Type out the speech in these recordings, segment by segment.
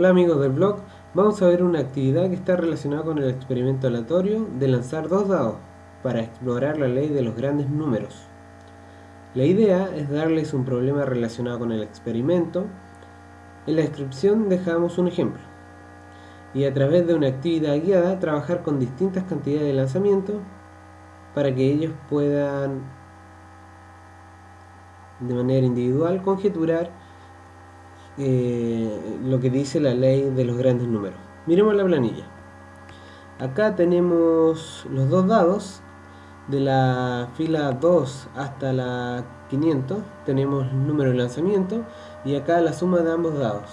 Hola amigos del blog, vamos a ver una actividad que está relacionada con el experimento aleatorio de lanzar dos dados para explorar la ley de los grandes números. La idea es darles un problema relacionado con el experimento. En la descripción dejamos un ejemplo. Y a través de una actividad guiada trabajar con distintas cantidades de lanzamiento para que ellos puedan de manera individual conjeturar eh, lo que dice la ley de los grandes números. Miremos la planilla. Acá tenemos los dos dados de la fila 2 hasta la 500 tenemos el número de lanzamiento y acá la suma de ambos dados.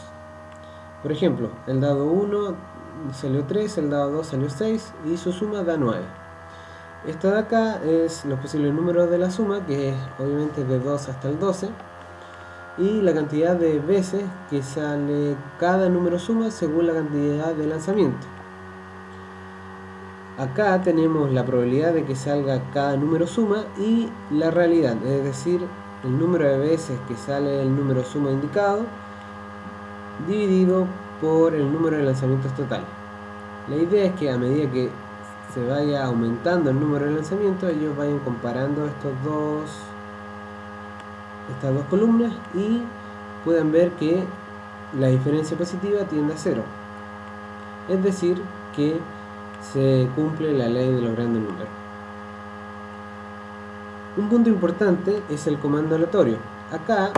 Por ejemplo, el dado 1 salió 3, el dado 2 salió 6 y su suma da 9. Esta de acá es los posibles números de la suma, que es obviamente de 2 hasta el 12 y la cantidad de veces que sale cada número suma según la cantidad de lanzamiento. Acá tenemos la probabilidad de que salga cada número suma y la realidad, es decir, el número de veces que sale el número suma indicado dividido por el número de lanzamientos total. La idea es que a medida que se vaya aumentando el número de lanzamientos, ellos vayan comparando estos dos estas dos columnas y pueden ver que la diferencia positiva tiende a cero. Es decir, que se cumple la ley de los grandes números. Un punto importante es el comando aleatorio. Acá,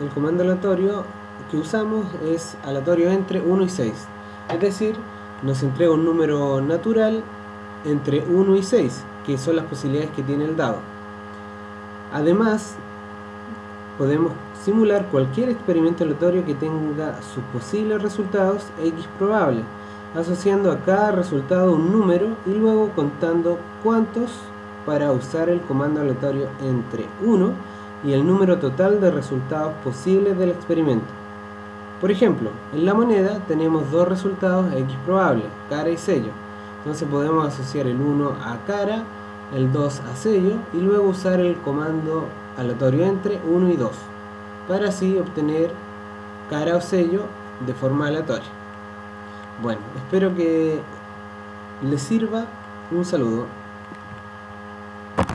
el comando aleatorio que usamos es aleatorio entre 1 y 6. Es decir, nos entrega un número natural entre 1 y 6, que son las posibilidades que tiene el dado. Además, podemos simular cualquier experimento aleatorio que tenga sus posibles resultados x probables, asociando a cada resultado un número y luego contando cuántos para usar el comando aleatorio entre 1 y el número total de resultados posibles del experimento. Por ejemplo, en la moneda tenemos dos resultados x probables, cara y sello. Entonces podemos asociar el 1 a cara, el 2 a sello y luego usar el comando aleatorio entre 1 y 2 para así obtener cara o sello de forma aleatoria. Bueno, espero que les sirva. Un saludo.